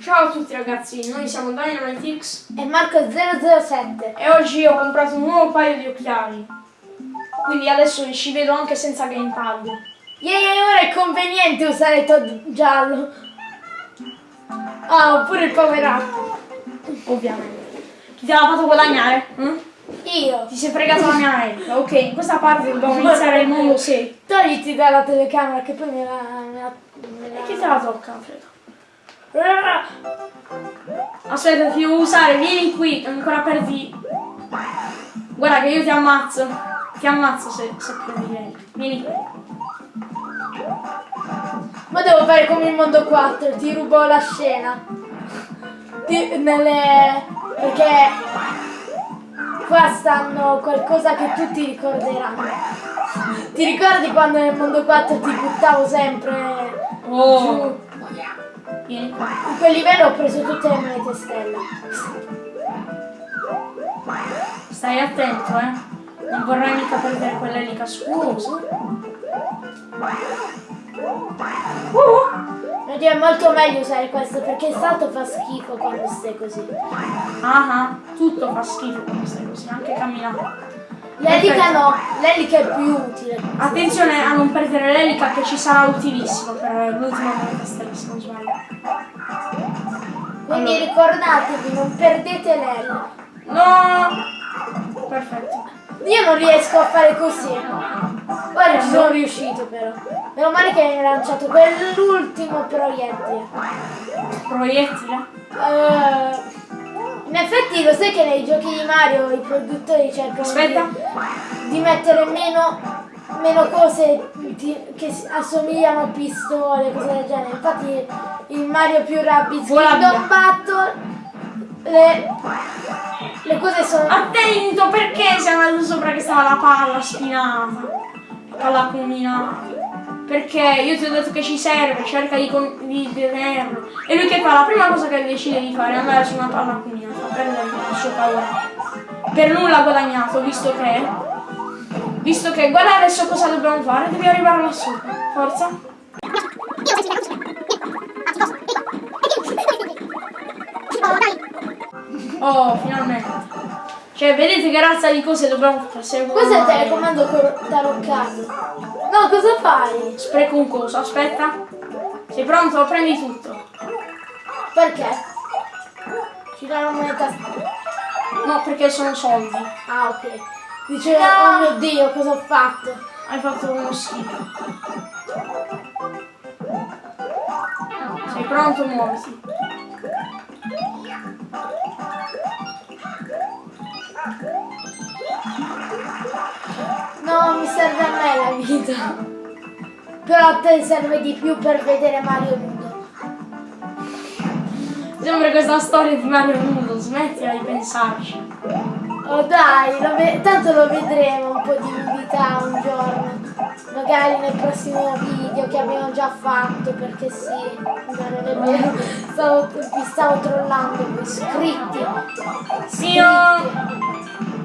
Ciao a tutti ragazzi, noi siamo DynamiteX E Marco007. e oggi ho comprato un nuovo paio di occhiali. Quindi adesso ci vedo anche senza gamepad. Ieri ora è conveniente usare il Todd giallo. Ah, oppure il power up. Ovviamente. Chi te l'ha fatto guadagnare? hm? Io. Ti sei fregato la mia America. Ok, in questa parte dobbiamo iniziare il mondo 6. Togliti dalla telecamera che poi me la... Me la, me la... Chi te la tocca, Alfredo? Aspetta, ti devo usare, vieni qui, ancora perdi. Guarda che io ti ammazzo. Ti ammazzo se, se prendi vieni. Vieni qui. Ma devo fare come il mondo 4, ti rubo la scena. Ti- nelle... Perché qua stanno qualcosa che tutti ricorderanno. Ti ricordi quando nel mondo 4 ti buttavo sempre Oh, giù? vieni qua. In quel livello ho preso tutte le monete stella. Stai attento, eh. Non vorrai mica perdere quell'elica scusa. Uh, Oddio, è molto meglio usare questo perché il salto fa schifo quando stai così. ah ah, tutto fa schifo quando stai così, anche camminare. L'elica no, l'elica è più utile. Attenzione a non perdere l'elica che ci sarà utilissimo per l'ultima stella, se non sbaglio. Quindi Allora. ricordatevi, non perdete l'L. No! Perfetto. Io non riesco a fare così. Ci sono riuscito però. Meno male che hai lanciato quell'ultimo proiettile. Proiettile? Eh, in effetti lo sai che nei giochi di Mario i produttori cercano di, di mettere meno, meno cose di- che assomigliano a pistole, cose del genere. Infatti in Mario più Rabbids Kingdom. Battle le, le cose sono... Attento perché sei andato sopra che stava la palla spinata. La palla combinata. Perché io ti ho detto che ci serve, cerca di, di tenerlo. E lui che fa? La prima cosa che decide di fare è andare su una palla combinata, prendere il suo power. Per nulla guadagnato, visto che. Visto che guarda adesso cosa dobbiamo fare, devi arrivare sopra. Forza. Oh, finalmente. Cioè, vedete che razza di cose dobbiamo fare? Questo è il telecomando taroccato. No, cosa fai? Spreco un coso, aspetta. Sei pronto? Prendi tutto. Perché? Ci dà una moneta... No, perché sono soldi. Ah, ok. Dice, oh mio Dio, cosa ho fatto? Hai fatto uno schifo. Sei pronto? Muoviti. No, mi serve a me la vita. Però a te serve di più per vedere Mario nudo. Sembra questa storia di Mario Nudo, smettila di pensarci. Oh dai, lo tanto lo vedremo un po' di nudità un giorno. Magari nel prossimo video che abbiamo già fatto, perché sì, no, non è vero. Stavo, vi stavo trollando iscritti. Sì, io...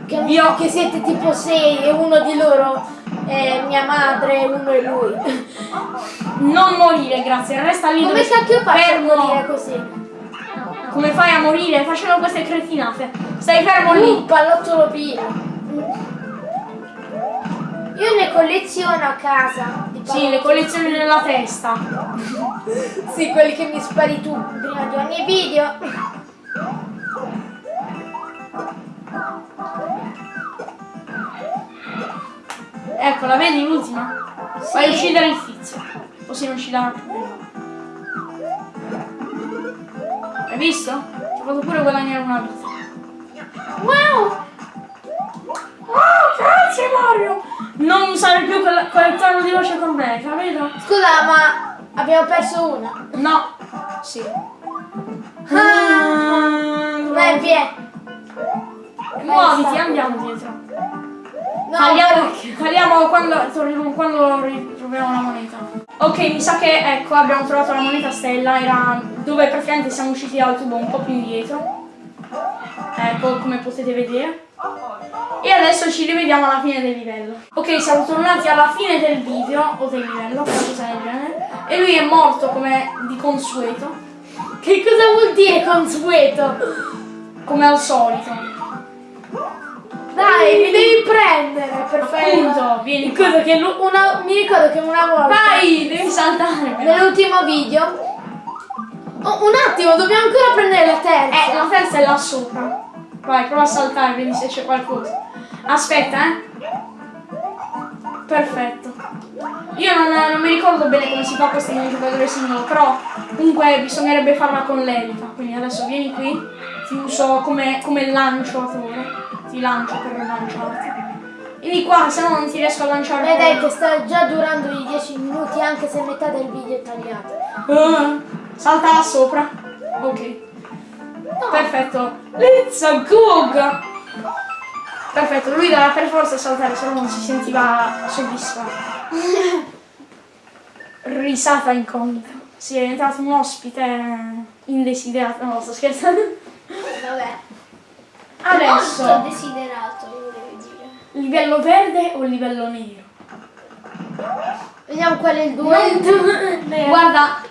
Che, Io- che siete tipo sei e uno di loro è mia madre e uno è lui. Non morire, grazie. Resta lì Come cacchio a Fermo. morire così? Come fai a morire? Facendo queste cretinate. Stai fermo lì. Un pallottolo pieno. Io ne colleziono a casa. Sì, le collezioni nella testa. Sì, quelli che mi spari tu prima di ogni video. Ecco, la vedi l'ultima? Sì. Fai uccidere il tizio. Così non ci darà problemi. Hai visto? Ho fatto pure guadagnare una vita. Wow! Oh, grazie Mario! Non usare più quel, quel tono di voce con me, capito? Scusa, ma abbiamo perso una. No. Sì. Ah. Ah, Vai, vieni. Muoviti, andiamo dietro. No, Tagliamo, perché- tagliamo quando, torniamo- quando ritroviamo la moneta. Ok, mi sa che ecco abbiamo trovato la moneta stella, era dove praticamente siamo usciti dal tubo un po' più indietro. Ecco, come potete vedere. E adesso ci rivediamo alla fine del livello. Ok, siamo tornati alla fine del video, o del livello, qualcosa del genere. E lui è morto come di consueto. Che cosa vuol dire consueto? Come al solito. Dai, mi devi prendere per fare Appunto, vieni qua. Che una- mi ricordo che una volta Vai, devi saltare. nell'ultimo video Oh, un attimo, dobbiamo ancora prendere la terza. Eh, la terza è là sopra. Vai, prova a saltare, vedi se c'è qualcosa. Aspetta, eh. Perfetto. Io non, non mi ricordo bene come si fa questo un giocatore singolo, però comunque bisognerebbe farla con l'elita. Quindi adesso vieni qui, ti uso come, come lanciatore. Ti lancio per lanciarti. Vieni qua, se no non ti riesco a lanciare. Beh dai che sta già durando i 10 minuti anche se metà del video è tagliato. Ah, salta là sopra. Ok. Perfetto. Let's go! Perfetto, lui doveva per forza saltare, se no non si sentiva soddisfatto. Risata incognita. Si è diventato un ospite indesiderato. No, sto scherzando. Vabbè. Adesso, Molto desiderato, volevo dire. livello verde o livello nero? Vediamo qual è il 2. Guarda,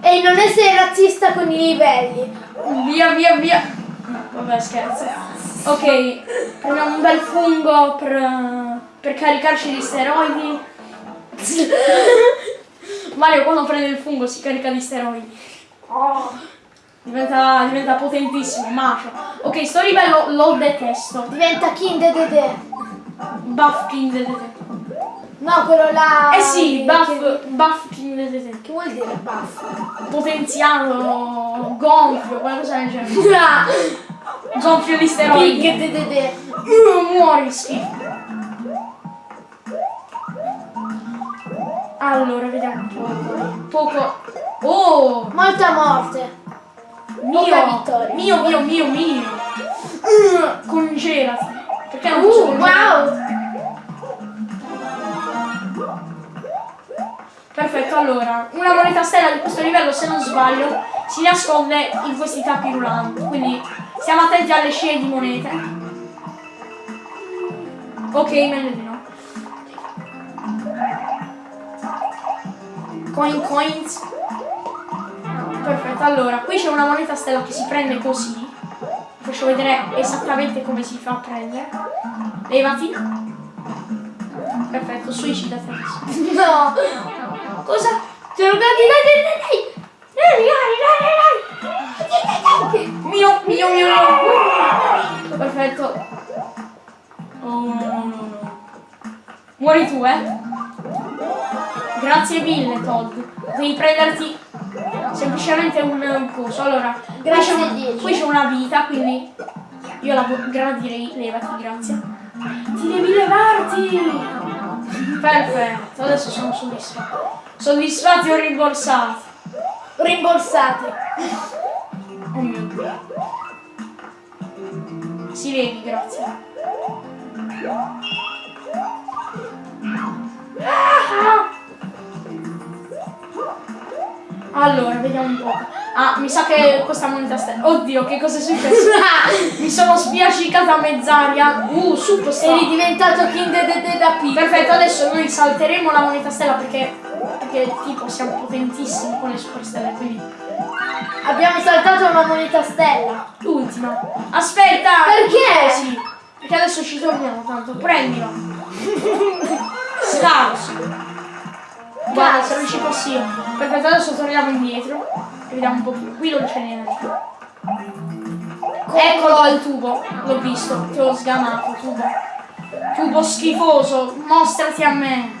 E non essere razzista con i livelli. Via, via, via. Vabbè, scherzo. Ok, prendiamo un bel fungo per, per caricarci di steroidi. Mario quando prende il fungo si carica di steroidi. Oh, diventa, diventa potentissimo, macio. Ok, sto livello lo detesto. Diventa King Dede. Buff King DDT. No, quello là. Eh sì, che- buff, buff King DDT. Che vuol dire buff? Potenziato, gonfio, qualcosa del genere. Gonfio di steroidi. King Dede. Uh, muori schifo. Allora, vediamo un po'. Poco. Oh! Molta morte. Mio! Mio, mio, mio, mio! Uh, congelati! Perché non Uh, wow. Perfetto, allora, una moneta stella di questo livello, se non sbaglio, si nasconde in questi tappi rulanti. Quindi stiamo attenti alle scie di monete. Ok, meglio di no. Coin coins. Perfetto, allora, qui c'è una moneta stella che si prende così. Faccio vedere esattamente come si fa a prendere. Levati. Perfetto, suicidati. No. Cosa? Ho rogati, dai, dai, dai, dai! Dai, dai, dai, dai! Mio, mio, mio, mio! Perfetto. Oh, no, no, no. Muori tu, eh? Grazie mille, Todd. Devi prenderti semplicemente un, coso. Allora, qui c'è Grazie, qui c'è una vita, quindi io la gradirei, levati, grazie. Ti devi levarti! Perfetto, adesso sono soddisfatto. Soddisfatti o rimborsati? Rimborsati. Oh mio dio. Si vedi, grazie. Ah! Allora, vediamo un po'. Ah, mi sa che questa moneta stella. Oddio, che cosa è successo? mi sono spiaccicata a mezz'aria. Uh, super Eri diventato King Dede da piccolo. Perfetto, adesso noi salteremo la moneta stella perché, perché tipo siamo potentissimi con le super stelle, quindi Abbiamo saltato una moneta stella. l'ultima. Aspetta! Perché? Sì, perché adesso ci torniamo tanto, prendilo. Scarso. Guarda, se non ci fossi io. Perfetto, adesso torniamo indietro e vediamo un po' più. Qui non c'è niente. Eccolo il tubo, l'ho visto, ti ho sgamato, tubo. Tubo schifoso, mostrati a me.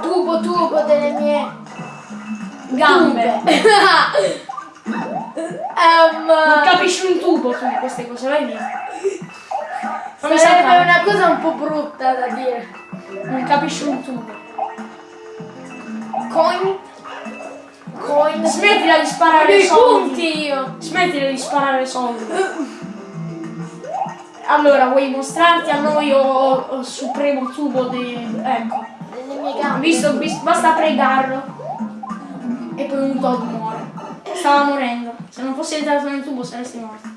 Tubo tubo delle mie Gambe. Ehm, Non capisci un tubo tu di queste cose, vai via. Fammi sarebbe una cosa un po' brutta da dire. Non capisci un tubo. Coin. Coin. Smettila di sparare dei soldi. io. Smettila di sparare soldi. Allora, vuoi mostrarti a noi o, o il supremo tubo di... Ecco. Delle mie gambe. Visto, vis- basta pregarlo. E poi un Todd muore. Stava morendo. Se non fossi entrato nel tubo saresti morto.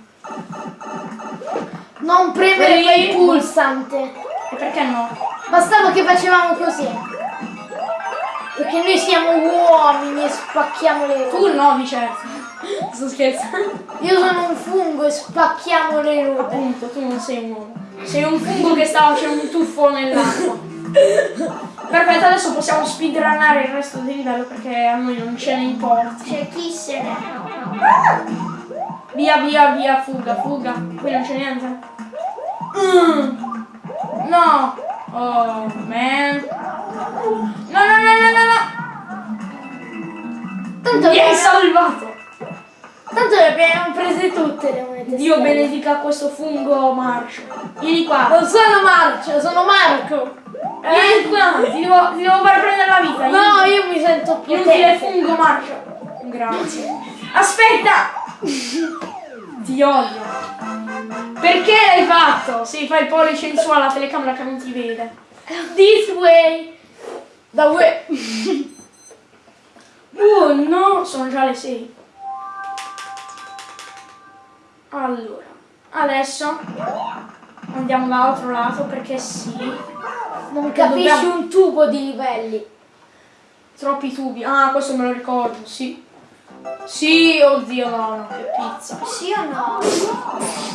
Non premere quel pulsante. E perché no? Bastava che facevamo così. Perché noi siamo uomini e spacchiamo le Tu no, di certo. Sto scherzando. Io sono un fungo e spacchiamo le ruote. Appunto, tu non sei un uomo. Sei un fungo che sta facendo un tuffo nell'acqua. Perfetto, adesso possiamo speedrunnare il resto del livello perché a noi non ce ne importa. C'è chi se ne. Via, via, via, fuga, fuga. Qui non c'è niente. Mm. No. Oh, man. No, no, no, no, no, no. Tanto, Mi hai salvato. tanto le abbiamo prese tutte le monete. Dio stelle. benedica questo fungo marcio. Vieni qua. Non sono Marcio, sono Marco. Vieni qua. Ti devo, ti devo fare prendere la vita. No, io mi sento più Inutile fungo marcio. Grazie. Aspetta. Ti odio. Perché l'hai fatto? Sì, fai il pollice in su alla telecamera che non ti vede. This way. Da way. Oh no, sono già le 6. Allora, adesso andiamo dall'altro lato perché sì. Non capisci dobbiamo- un tubo di livelli. Troppi tubi. Ah, questo me lo ricordo, sì. Sì, oddio no, no, che pizza. Sì o no?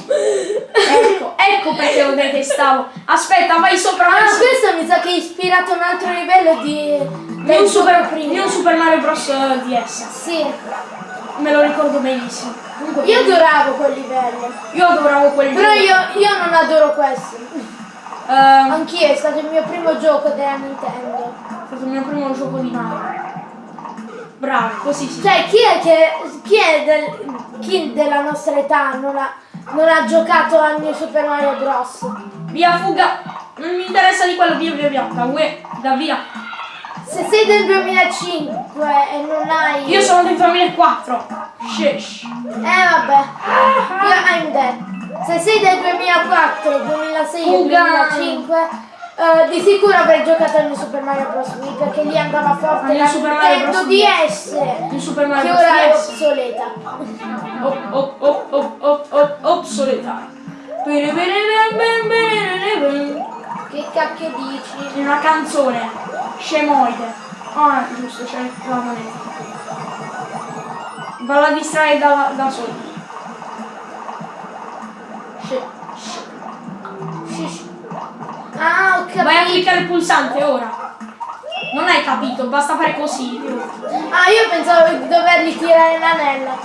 Ecco, ecco perché lo detestavo. Aspetta, vai sopra Ah, questo. mi sa che è ispirato a un altro livello di... New del Super, prima. New Super Mario Bros. eh, DS. Sì, Me lo ricordo benissimo. Comunque, io adoravo quel livello. io adoravo quel Però gioco. io, io non adoro questo. Ehm, Anch'io è stato il mio primo gioco della Nintendo. è stato il mio primo gioco di Mario. Bravo, così si Cioè, chi è che. chi è del, chi della nostra età non ha, non ha giocato a New Super Mario Bros? Via, fuga! Non mi interessa di quello, via, via, via. Da, ue, da via. Se sei del 2005 e non hai. Io sono del 2004. Sheesh. Eh vabbè. Io I'm dead. Se sei del 2004, 2006 e Fuga. 2005, eh, di sicuro avrei giocato a New Super Mario Bros. Wii perché lì andava forte la Super Mario Nintendo Bros. DS. New Super Che Mario ora è obsoleta. Op, op, op, op, op, op, obsoleta. Che cacchio dici? Una canzone. Scemoide. Ah, giusto, c'è la moneta. Va a distrarre da, da solo. Ah, ho capito. Vai a cliccare il pulsante ora. Non hai capito, basta fare così. Ah, io pensavo di dovergli tirare l'anello.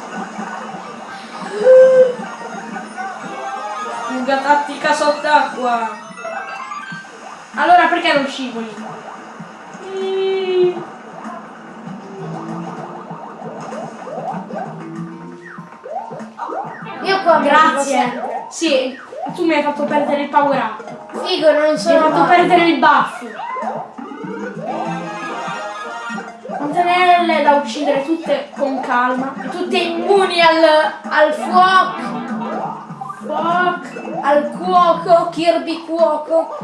Fuga tattica sott'acqua. Allora perché non scivoli? Io qua Grazie. Sì, tu mi hai fatto perdere il power up. Figo, non Mi hai sono fatto perdere il buff. Fontanelle da uccidere tutte con calma. Tutte immuni al, al fuoco, Fuck. al cuoco, Kirby cuoco.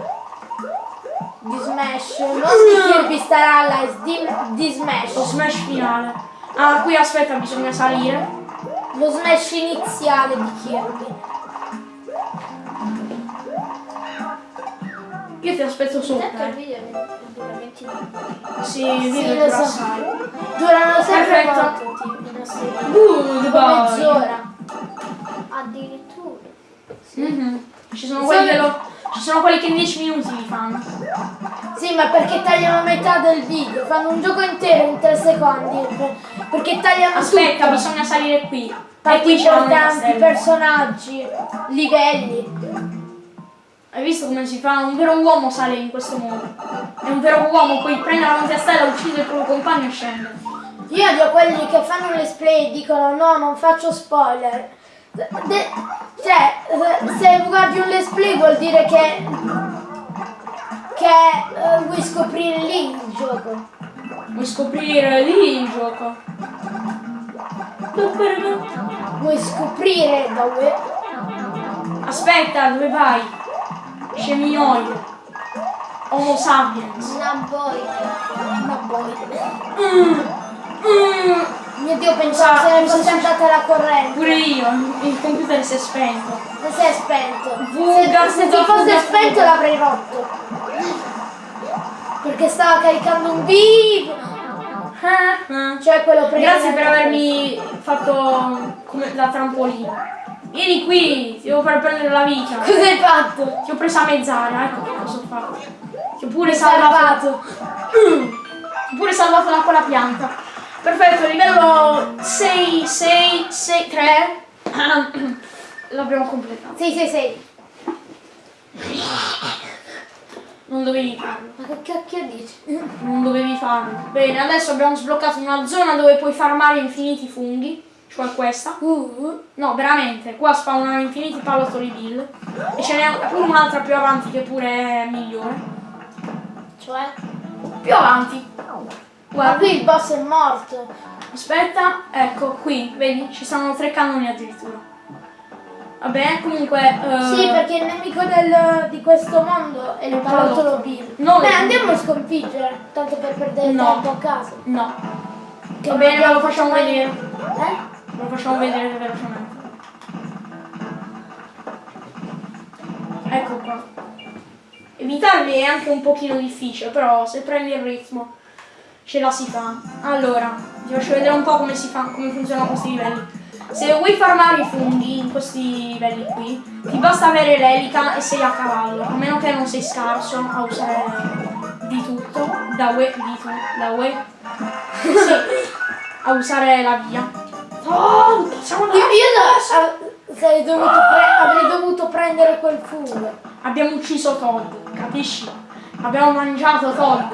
Di Smash. Non di Kirby Star Allies, di, di Lo Smash. smash finale. Ah, qui aspetta, bisogna salire. Lo Smash iniziale di Kirby. Io ti aspetto sopra. Intanto il eh. video dura 20 minuti. Sì, il Sì, video lo dura so. Durano sempre Perfetto. tutti i nostri. Good boy. mezz'ora. Addirittura. Mhm. Ci sono quelli che lo- Ci sono quelli che in 10 minuti li fanno. Sì, ma perché tagliano metà del video? Fanno un gioco intero in 3 secondi. per- Perché tagliano Aspetta, tutto. bisogna salire qui. E Parti qui c'è stella. personaggi, livelli. Hai visto come si fa? Un vero uomo sale in questo modo. È un vero uomo, poi prende la moneta stella, uccide il proprio compagno e scende. Io odio quelli che fanno un let's play e dicono no, non faccio spoiler. De- cioè, se guardi un let's play vuol dire che che eh, vuoi scoprire lì il gioco. Vuoi scoprire lì il gioco? Vuoi scoprire dove Aspetta, dove vai? Sceminoide. Homo sapiens. Ma poi Mm, mm, Mio Dio, pensavo Sa- se ne fosse c'è? andata la corrente. Pure io, il computer si è spento. Non si è spento. Fuga, se, se ti fosse spento l'avrei rotto. Perché stava caricando un vivo. Ah. Cioè quello prima. Grazie per avermi fatto come la trampolina. Vieni qui, ti devo far prendere la vita. Cosa hai fatto? Ti ho presa a mezz'aria, ecco che cosa ho fatto. Ti ho pure salvato. Ti ho pure salvato da quella pianta. Perfetto, livello 6, 6, 6, 3. L'abbiamo completato. Sì, sì, sì. Non dovevi farlo. Ma che cacchio dici? Non dovevi farlo. Bene, adesso abbiamo sbloccato una zona dove puoi farmare infiniti funghi. Cioè questa. Uh, No, veramente, qua spawnano infiniti pallottoli bill. E ce n'è pure un'altra più avanti che pure è migliore. cioè? Più avanti. Ma Guarda, qui il boss è morto. aspetta, ecco, qui, vedi, ci sono tre cannoni addirittura. Vabbè, comunque... eh, Sì, perché il nemico del- di questo mondo è il pallottolo Bill. No, Beh, andiamo a sconfiggere, tanto per perdere No. tempo a caso. No. Che Va bene, ma lo facciamo vedere. Eh? Lo facciamo vedere velocemente. Ecco qua. Evitarli è anche un pochino difficile, però se prendi il ritmo ce la si fa. Allora, ti faccio vedere un po' come si fa, come funzionano questi livelli. Se vuoi farmare i funghi in questi livelli qui, ti basta avere l'elica e sei a cavallo, a meno che non sei scarso a usare di tutto, da UE, di tu, da UE, sì, a usare la via. Oh, siamo Io, io no, ah, dovuto avrei dovuto prendere quel fungo. Abbiamo ucciso Todd, capisci? Abbiamo mangiato Todd.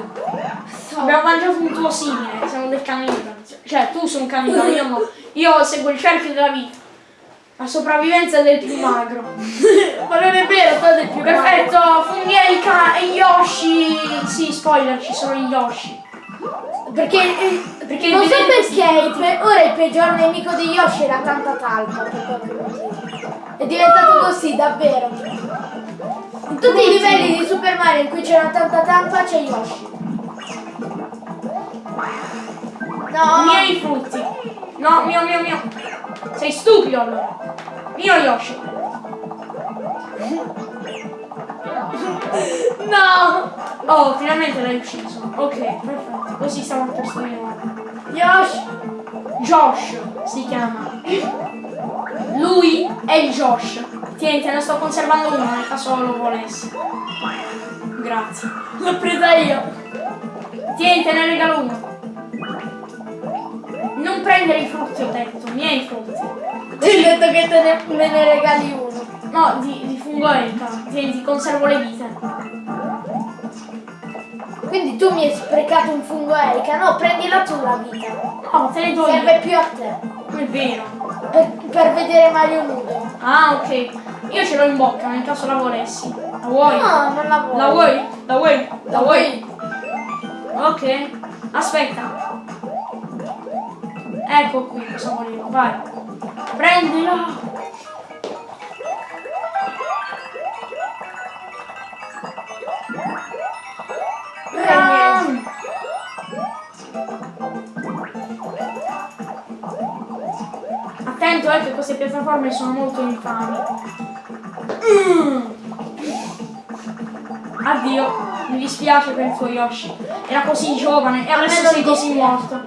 Abbiamo mangiato un tuo simile, siamo del cannibale. Cioè, tu sei un cannibale, io no. Io seguo il cerchio della vita. La sopravvivenza del più magro. Ma non è vero, Todd è più Perfetto, Fungelka e Yoshi. Sì, spoiler, ci sono gli Yoshi. Perché, eh, Perché non so perché ora il peggior nemico di Yoshi era tanta talpa per qualche motivo. È diventato così, davvero. In tutti i livelli di Super Mario in cui c'era tanta talpa c'è Yoshi. No, Miei frutti. No, mio, mio, mio. Sei stupido allora. Mio Yoshi. no! Oh, finalmente l'hai ucciso. Ok, perfetto. Così siamo a posto Yoshi! Josh si chiama. Lui è il Josh. Tieni, te ne sto conservando uno nel caso lo volessi. Grazie. L'ho presa io! Tieni, te ne regalo uno. Non prendere i frutti, ho detto, miei frutti. Ti ho detto che te ne, me ne regali uno. No, di, di fungoelka. Tieni, ti conservo le vite. Quindi tu mi hai sprecato un fungo Erika? No, prendila tu la vita. No, te ne do Serve più a te. È vero. Per, per vedere Mario nudo. Ah, ok. Io ce l'ho in bocca nel caso la volessi. La vuoi? No, non la vuoi. La vuoi? La vuoi? La vuoi? Ok. Aspetta. Ecco qui cosa volevo. Vai. Prendila. Eh che queste piattaforme sono molto infami. Mm. Addio, mi dispiace per il tuo Yoshi. Era così giovane e adesso sei così morto.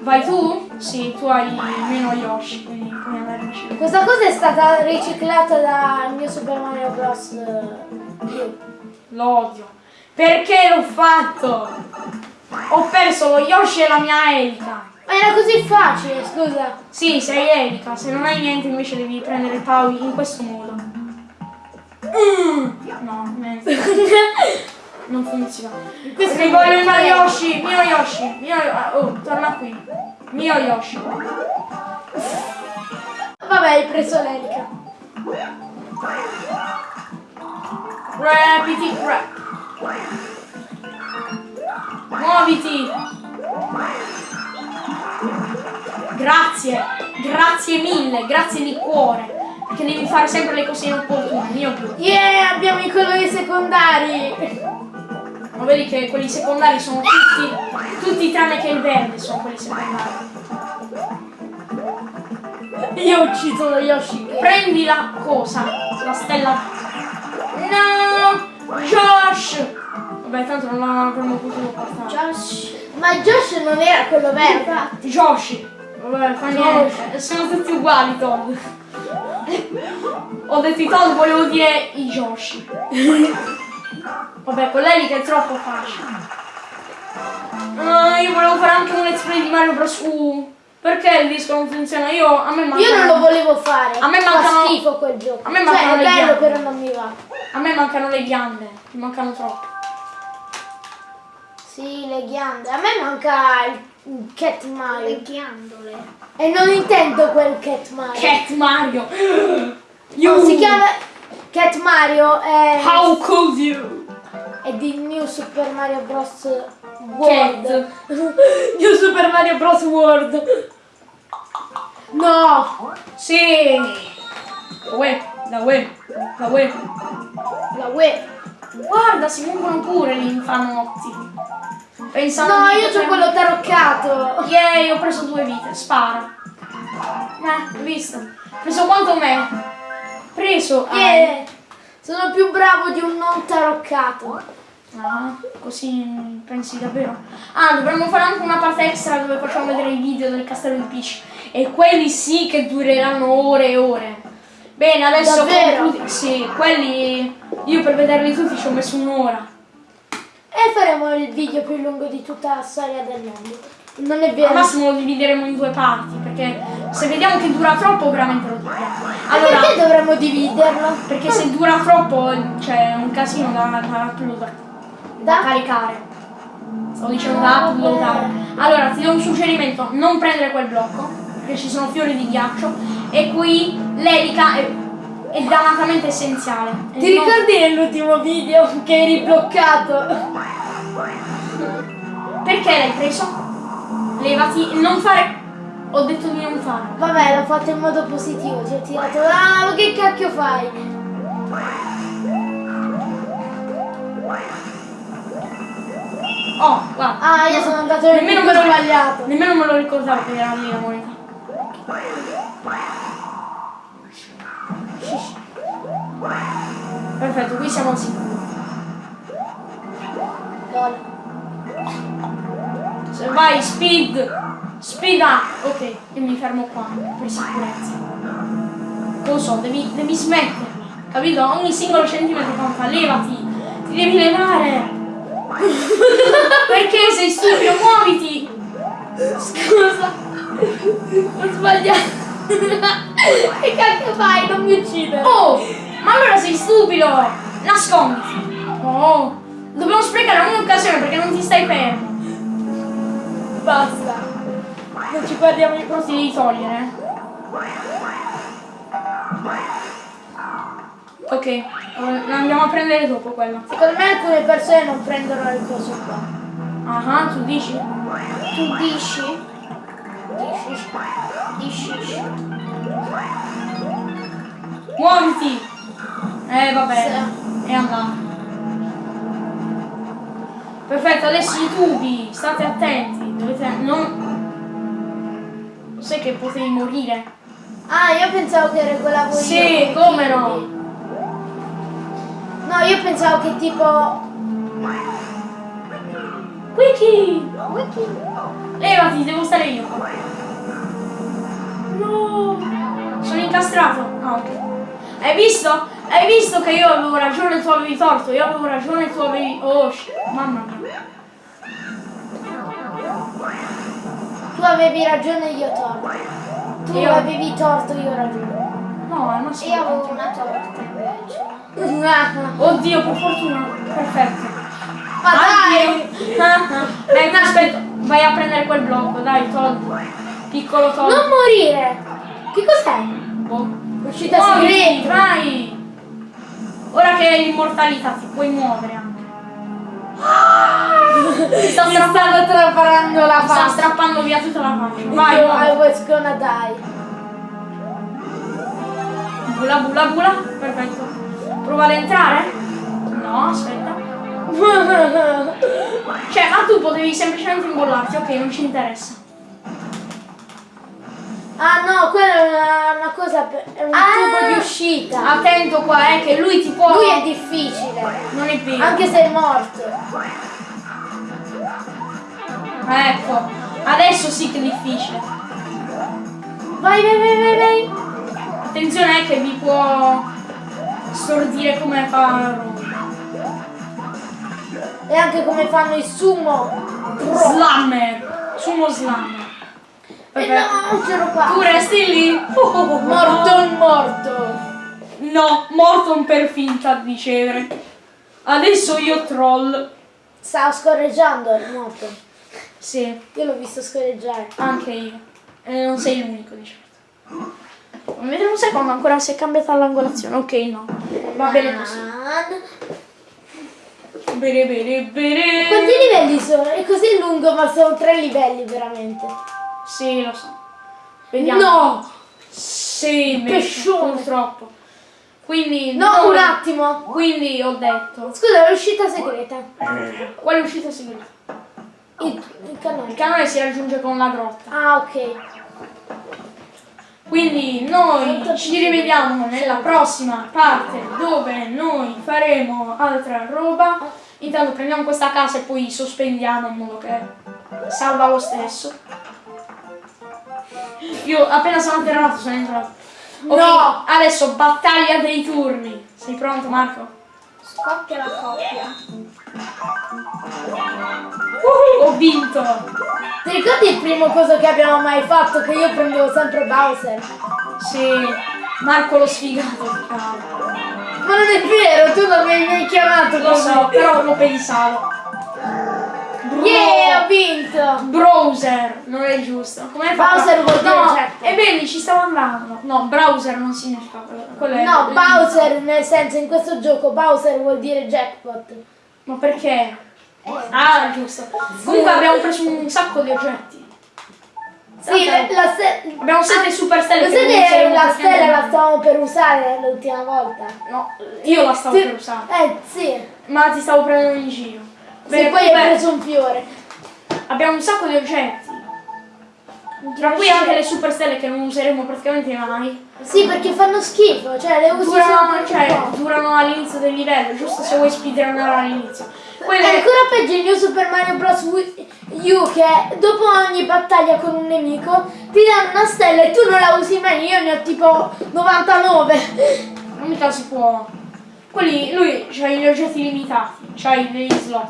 Vai tu? Sì, tu hai meno Yoshi, quindi in giro. Questa cosa è stata riciclata dal mio Super Mario Bros. Lo odio. Perché l'ho fatto? Ho perso lo Yoshi e la mia Elika. Era così facile, scusa. Sì, sei Elika, se non hai niente invece devi prendere Pau in questo modo. Mm. No, niente. Non funziona. Questo Perché voglio mio Yoshi, mio Yoshi, mio ah, Oh, torna qui. Mio Yoshi. Vabbè, hai preso l'elica. Rapiti, rap. Muoviti. Grazie, grazie mille, grazie di cuore. Perché devi fare sempre le cose inopportune, mio Dio. Yeah, abbiamo i colori secondari. Ma vedi che quelli secondari sono tutti, tutti tranne che il verde sono quelli secondari. Io ho ucciso lo Yoshi. Prendi la cosa? La stella. No! Josh! Vabbè, tanto non l'avremmo potuto portare. Josh. Ma Josh non era quello vero. Infatti. Vabbè, fa niente. Sono tutti uguali, Todd. Ho detto i Todd, volevo dire i Joshi. Vabbè, con lei che è troppo facile. Ah, io volevo fare anche un let's play di Mario Bros. U. Perché il disco non funziona? Io a me manca. Io non lo volevo fare. A me Fa mancano- schifo quel gioco. a me cioè, mancano è le bello, ghiande. però non mi va. A me mancano le ghiande. Mi mancano troppo. Sì, le ghiande. A me manca il Cat Mario. Le ghiandole. E non intendo quel Cat Mario. Cat Mario. No, si chiama Cat Mario è, How could you? è di New Super Mario Bros. World. New Super Mario Bros. World. No! Sì. La web, la web, la web. La web. Guarda, si muovono pure gli infanotti. Pensando No, io ho quello taroccato. Yay, ho preso due vite, spara. Eh, hai visto? Preso quanto me? Preso. ah, Yeah. Sono più bravo di un non taroccato. Ah, così pensi davvero? Ah, dovremmo fare anche una parte extra dove facciamo vedere i video del castello di Peach. E quelli sì che dureranno ore e ore. Bene, adesso Davvero? Sì, quelli. Io per vederli tutti ci ho messo un'ora. E faremo il video più lungo di tutta la storia del mondo. Non è Al vero. massimo lo divideremo in due parti, perché se vediamo che dura troppo veramente lo. Ma Allora, perché dovremmo dividerlo? perché se dura troppo c'è un casino da, da. Da Da? caricare. Stavo dicendo da uploadare. Allora, ti do un suggerimento, non prendere quel blocco, perché ci sono fiori di ghiaccio, e qui l'elica è, è dannatamente essenziale. E Ti non- ricordi nell'ultimo video che eri bloccato? Perché l'hai preso? Levati, non fare... Ho detto di non fare. Vabbè, l'ho fatto in modo positivo, ti ho tirato. Ah, ma che cacchio fai? Oh, guarda. Ah, io sono andato Nemmeno me, lo, sbagliato. nemmeno me lo ricordavo che era la moneta. Perfetto, qui siamo al sicuro. Lol. Se vai, speed! Speed up! Ok, io mi fermo qua per sicurezza. Cosa? Devi, devi smetterla, capito? Ogni singolo centimetro conta, levati! Ti devi levare! Perché sei stupido? Muoviti! Scusa. Ho sbagliato. che cacchio fai? Non mi uccidere. Oh! Ma allora sei stupido! Nasconditi! Oh! Dobbiamo sprecare ogni occasione perché non ti stai fermo! Basta. Non ci guardiamo in Non ti devi togliere. Ok, andiamo a prendere dopo quella. Secondo me alcune persone non prendono il coso qua. Ah, tu dici? Tu dici? Dici? Dici? Muoviti! Eh vabbè, Sì. è andato. Perfetto, adesso i tubi, state attenti, dovete. non. Sai che potevi morire? Ah, io pensavo che regolavo io. Sì, come no? No, io pensavo che tipo. Wiki! Levati, devo stare io. No! Sono incastrato. Ah, ok. Hai visto? Hai visto che io avevo ragione e tu avevi torto? Io avevo ragione e tu avevi. Oh, mamma mia. Tu avevi ragione e io torto. Tu Io- avevi torto, io ragione. No, è una Io avevo una torta invece. Oddio, per fortuna. Perfetto. Ma dai! Ecco, aspetta, vai a prendere quel blocco, dai, Todd. Piccolo Todd. Non morire! Che cos'è? Boh. Uscita segreta! vai! Ora che hai l'immortalità ti puoi muovere anche. Ti sta Mi stanno strappando, traparando la faccia. strappando via tutta la faccia. Vai, Io, I was gonna die. Bula bula bula. Perfetto. Prova ad entrare? No, aspetta. Cioè, ma tu potevi semplicemente imbollarti, ok, non ci interessa. Ah no, quella è una, una cosa, per- è un Ah! tubo di uscita. Attento qua, eh, che lui ti può... Lui è difficile, Non è vero. anche se è morto. Ecco, adesso sì che è difficile. Vai, vai, vai, vai, vai. Attenzione eh, che vi può stordire come fa E anche come fanno i sumo. Slammer. Sumo slammer. E Perfetto. no, qua. Tu resti lì. Morto o morto. No, morto per finta di ricevere. Adesso io troll. Stavo scorreggiando, è morto. Sì, Io l'ho visto scorreggiare. anche io. E non sei l'unico di certo. Vedete un secondo ancora se è cambiata l'angolazione. Ok, no. Va bene così. Bene, bene, bene. Quanti livelli sono? È così lungo, ma sono tre livelli veramente. Sì, lo so. Vediamo. No! Sì, Pescione. purtroppo. Quindi No, noi- un attimo. Quindi ho detto. Scusa, l'uscita segreta. Quale uscita segreta? Il, il Il canale. canale si raggiunge con la grotta. Ah, ok. Quindi noi ci rivediamo nella prossima parte dove noi faremo altra roba. Intanto prendiamo questa casa e poi sospendiamo in modo che salva lo stesso. Io appena sono atterrato sono entrato. Ok, No! adesso battaglia dei turni. Sei pronto Marco? Scoppia la coppia. Uh, ho vinto! Ti ricordi il primo coso che abbiamo mai fatto? Che io prendevo sempre Bowser. Sì, Marco lo sfigato. Ma non è vero, tu non mi hai mai chiamato Lo so, però lo pensavo. Yeah, ho vinto! Browser, non è giusto. Come Bowser vuol dire No, jackpot. e vedi, ci stavo andando. No, browser non significa quello. No, Bowser nel senso in questo gioco Bowser vuol dire jackpot. Ma perché? Ah, giusto. Comunque abbiamo preso un sacco di oggetti. Sì, la, la ste- Abbiamo sette super stelle. Lo che sai non che useremo la stella la stavamo per usare l'ultima volta? No, io la stavo Sì. per usare. Eh sì, Ma ti stavo prendendo in giro. Sì Bene, poi hai preso un fiore. abbiamo un sacco di oggetti. Tra cui anche le super stelle che non useremo praticamente mai. Sì, perché fanno schifo, cioè le usi Durano, cioè, durano all'inizio del livello, giusto se vuoi speedrunnare all'inizio. È Quelle, ancora peggio in New Super Mario Bros. U che dopo ogni battaglia con un nemico ti danno una stella e tu non la usi mai, io ne ho tipo 99. non mica si può. Quelli, lui c'hai gli oggetti limitati, c'hai degli slot.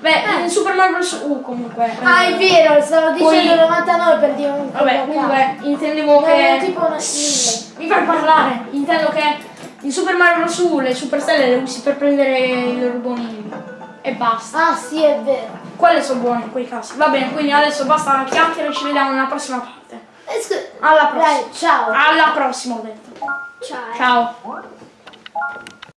Beh, Eh. in Super Mario Bros. U comunque. Ah, eh, è vero, stavo Poi- dicendo 99 per dire un Vabbè, comunque intendevo. No, che. tipo una. Mi fai parlare! Intendo che in Super Mario Bros. U le super stelle le usi per prendere i rubonini. E basta. Ah sì, è vero. Quelle sono buone in quei casi. Va bene, quindi adesso basta la chiacchiera e ci vediamo nella prossima parte. Eh, Alla prossima. Dai, ciao. Alla prossima ho detto. Ciao. Ciao.